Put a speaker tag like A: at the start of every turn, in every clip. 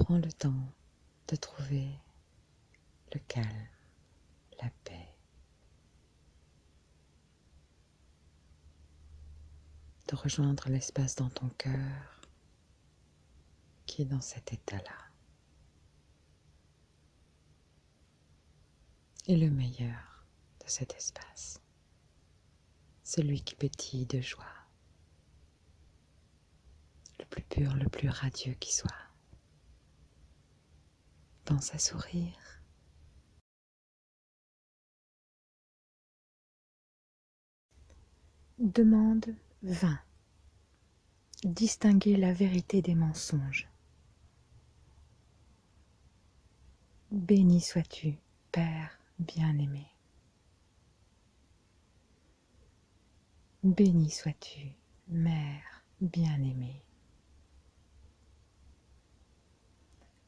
A: Prends le temps de trouver le calme, la paix. De rejoindre l'espace dans ton cœur qui est dans cet état-là. Et le meilleur de cet espace, celui qui pétille de joie, le plus pur, le plus radieux qui soit. À sourire. Demande 20. Distinguer la vérité des mensonges. Béni sois-tu, Père bien-aimé. Béni sois-tu, Mère bien-aimée.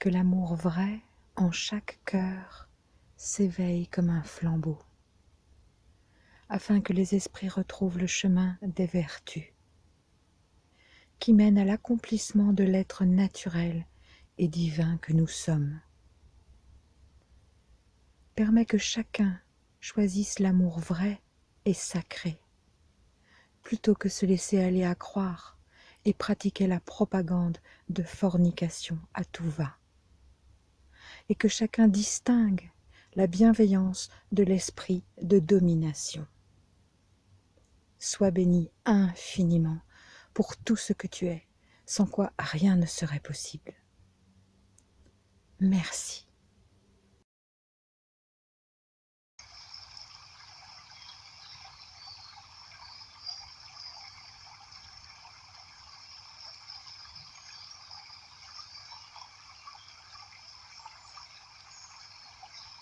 A: Que l'amour vrai en chaque cœur s'éveille comme un flambeau, afin que les esprits retrouvent le chemin des vertus, qui mène à l'accomplissement de l'être naturel et divin que nous sommes. Permet que chacun choisisse l'amour vrai et sacré, plutôt que se laisser aller à croire et pratiquer la propagande de fornication à tout va et que chacun distingue la bienveillance de l'esprit de domination. Sois béni infiniment pour tout ce que tu es, sans quoi rien ne serait possible. Merci.